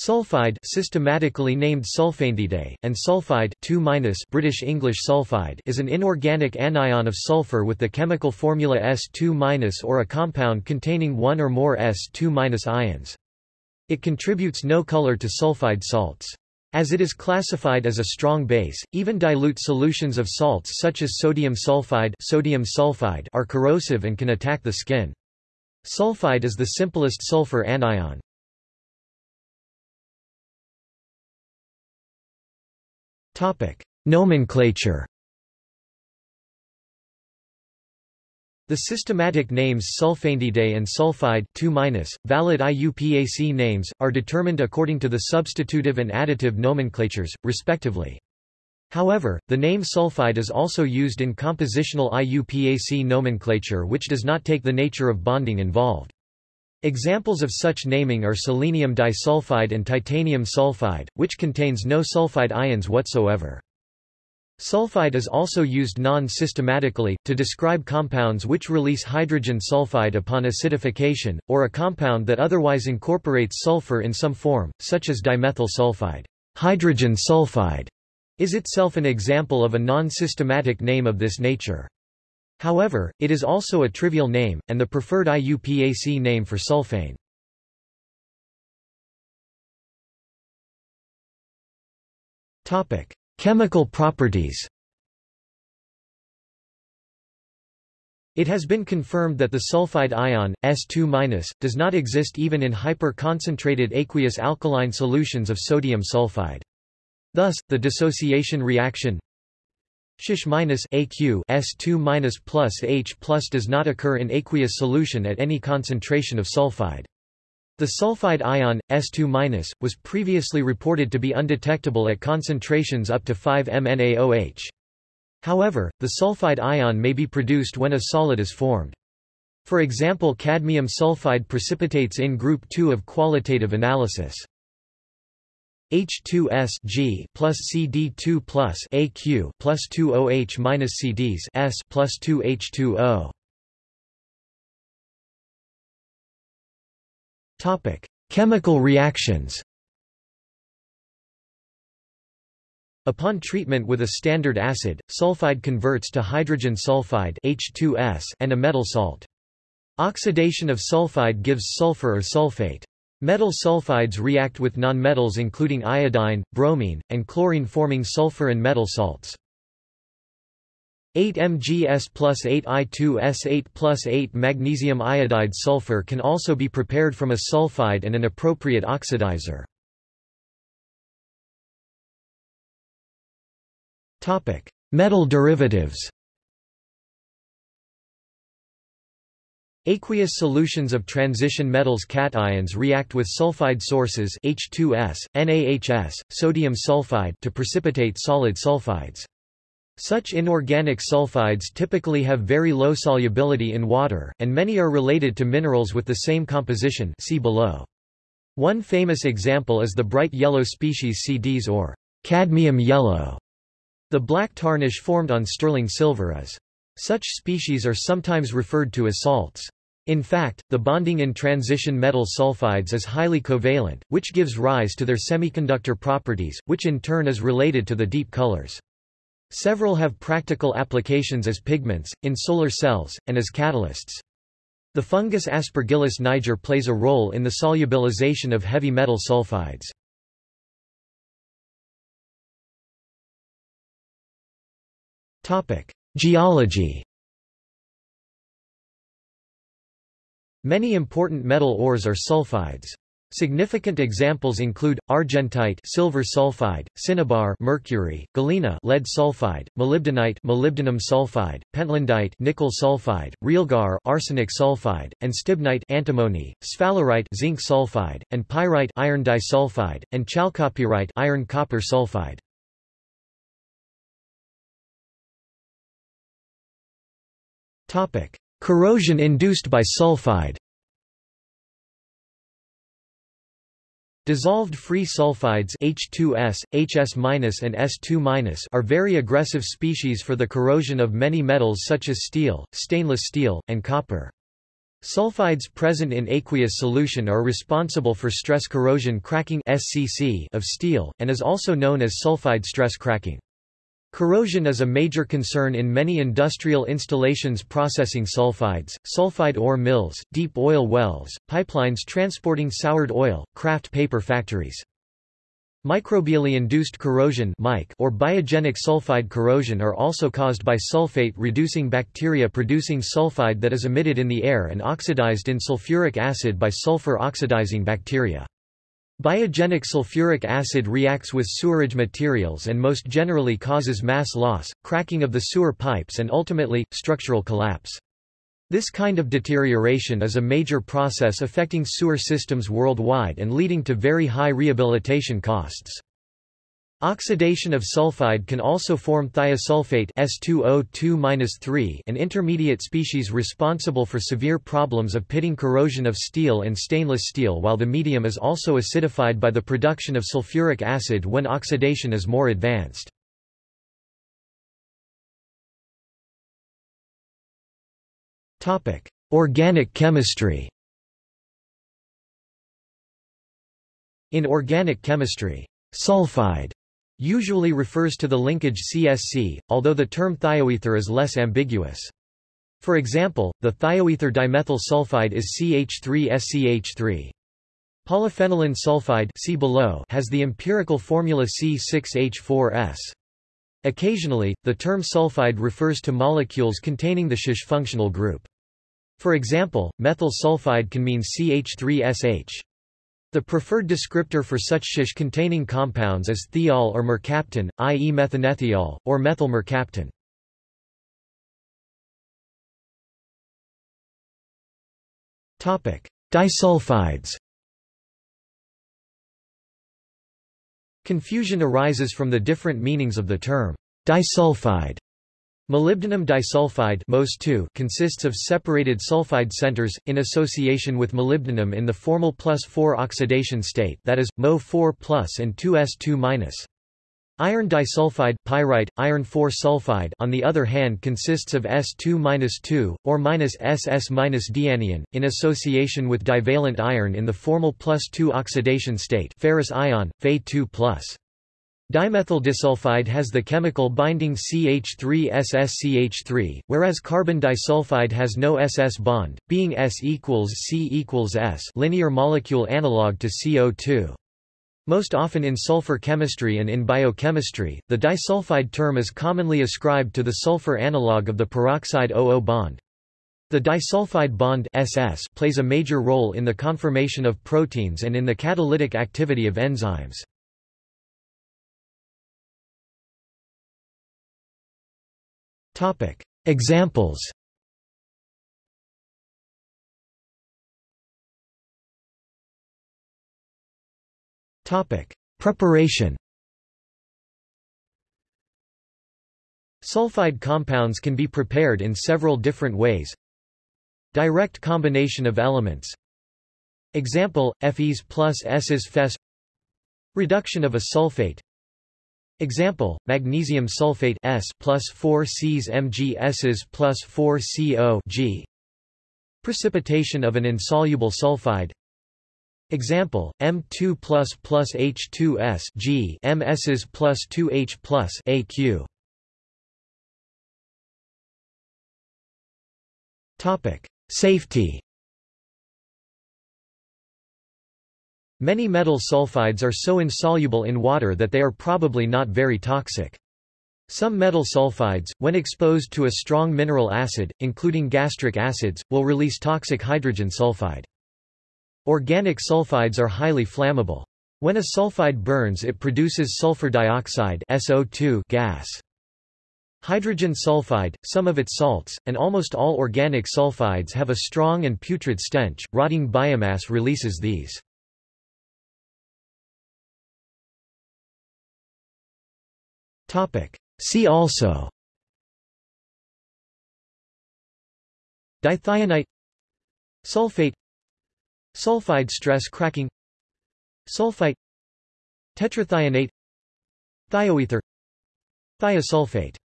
Sulfide systematically named sulfanediide, and sulfide 2 British English sulfide is an inorganic anion of sulfur with the chemical formula S2- or a compound containing one or more S2- ions. It contributes no color to sulfide salts. As it is classified as a strong base, even dilute solutions of salts such as sodium sulfide, sodium sulfide are corrosive and can attack the skin. Sulfide is the simplest sulfur anion. Nomenclature The systematic names sulfanediide and sulfide 2 valid IUPAC names, are determined according to the substitutive and additive nomenclatures, respectively. However, the name sulfide is also used in compositional IUPAC nomenclature which does not take the nature of bonding involved. Examples of such naming are selenium disulfide and titanium sulfide, which contains no sulfide ions whatsoever. Sulfide is also used non-systematically, to describe compounds which release hydrogen sulfide upon acidification, or a compound that otherwise incorporates sulfur in some form, such as dimethyl sulfide. Hydrogen sulfide is itself an example of a non-systematic name of this nature. However, it is also a trivial name, and the preferred IUPAC name for sulfane. Chemical properties It has been confirmed that the sulfide ion, S2-, does not exist even in hyper-concentrated aqueous alkaline solutions of sodium sulfide. Thus, the dissociation reaction Sh minus AQ S2 minus plus H plus does not occur in aqueous solution at any concentration of sulfide. The sulfide ion, S2-, minus, was previously reported to be undetectable at concentrations up to 5 MnAOH. However, the sulfide ion may be produced when a solid is formed. For example cadmium sulfide precipitates in group 2 of qualitative analysis. H2S G plus CD2 plus AQ plus 2OH minus CdS S plus 2H2O. Topic: Chemical reactions. Upon treatment with a standard acid, sulfide converts to hydrogen sulfide H2S and a metal salt. Oxidation of sulfide gives sulfur or sulfate. Metal sulfides react with nonmetals including iodine, bromine, and chlorine forming sulfur and metal salts. 8-MgS plus 8I2S8 plus 8 magnesium iodide sulfur can also be prepared from a sulfide and an appropriate oxidizer. Metal derivatives Aqueous solutions of transition metals cations react with sulfide sources H2S, NaHS, sodium sulfide to precipitate solid sulfides. Such inorganic sulfides typically have very low solubility in water, and many are related to minerals with the same composition see below. One famous example is the bright yellow species CdS or cadmium yellow. The black tarnish formed on sterling silver is. Such species are sometimes referred to as salts. In fact, the bonding in transition metal sulfides is highly covalent, which gives rise to their semiconductor properties, which in turn is related to the deep colors. Several have practical applications as pigments, in solar cells, and as catalysts. The fungus Aspergillus niger plays a role in the solubilization of heavy metal sulfides. Geology Many important metal ores are sulfides. Significant examples include argentite, silver sulfide, cinnabar, mercury, galena, lead sulfide, molybdenite, molybdenum sulfide, pentlandite, nickel sulfide, realgar, arsenic sulfide, and stibnite, antimony, sphalerite, zinc sulfide, and pyrite, iron disulfide, and chalcopyrite, iron copper sulfide. Corrosion induced by sulfide Dissolved free sulfides H2S, HS- and S2- are very aggressive species for the corrosion of many metals such as steel, stainless steel, and copper. Sulfides present in aqueous solution are responsible for stress corrosion cracking of steel, and is also known as sulfide stress cracking. Corrosion is a major concern in many industrial installations processing sulfides, sulfide ore mills, deep oil wells, pipelines transporting soured oil, kraft paper factories. Microbially induced corrosion or biogenic sulfide corrosion are also caused by sulfate-reducing bacteria producing sulfide that is emitted in the air and oxidized in sulfuric acid by sulfur-oxidizing bacteria. Biogenic sulfuric acid reacts with sewerage materials and most generally causes mass loss, cracking of the sewer pipes and ultimately, structural collapse. This kind of deterioration is a major process affecting sewer systems worldwide and leading to very high rehabilitation costs. Oxidation of sulfide can also form thiosulfate S2O2-3 an intermediate species responsible for severe problems of pitting corrosion of steel and stainless steel while the medium is also acidified by the production of sulfuric acid when oxidation is more advanced. Topic: Organic chemistry In organic chemistry, sulfide usually refers to the linkage CSC, although the term thioether is less ambiguous. For example, the thioether dimethyl sulfide is CH3SCH3. Polyphenylene sulfide see below has the empirical formula C6H4S. Occasionally, the term sulfide refers to molecules containing the SH functional group. For example, methyl sulfide can mean CH3SH. The preferred descriptor for such SH-containing compounds is thiol or mercaptan, i.e. methanethiol, or methyl mercaptan. Disulfides Confusion arises from the different meanings of the term disulfide. Molybdenum disulfide consists of separated sulfide centers, in association with molybdenum in the formal plus 4 oxidation state that is, Mo4 and 2S2 Iron disulfide pyrite, iron 4 sulfide on the other hand consists of S2-2, or SS-dianion, in association with divalent iron in the formal plus 2 oxidation state ferrous ion, Fe2+. Dimethyl disulfide has the chemical binding CH3SSCH3, whereas carbon disulfide has no SS bond, being S equals C equals S linear molecule analog to CO2. Most often in sulfur chemistry and in biochemistry, the disulfide term is commonly ascribed to the sulfur analog of the peroxide OO bond. The disulfide bond SS plays a major role in the conformation of proteins and in the catalytic activity of enzymes. Examples. Preparation. Sulfide compounds can be prepared in several different ways. Direct combination of elements. Example, Fes plus Ss Fes. Reduction of a sulfate Example, magnesium sulfate S plus 4 Cs Mg Ss plus 4 CO G Precipitation of an insoluble sulfide Example, M2 plus plus H2S G MSs plus 2H plus AQ. Topic: Safety. Many metal sulfides are so insoluble in water that they are probably not very toxic. Some metal sulfides, when exposed to a strong mineral acid, including gastric acids, will release toxic hydrogen sulfide. Organic sulfides are highly flammable. When a sulfide burns it produces sulfur dioxide SO2 gas. Hydrogen sulfide, some of its salts, and almost all organic sulfides have a strong and putrid stench. Rotting biomass releases these. Topic. See also. Dithionite. Sulfate. Sulfide stress cracking. Sulfite. Tetrathionate. Thioether. Thiosulfate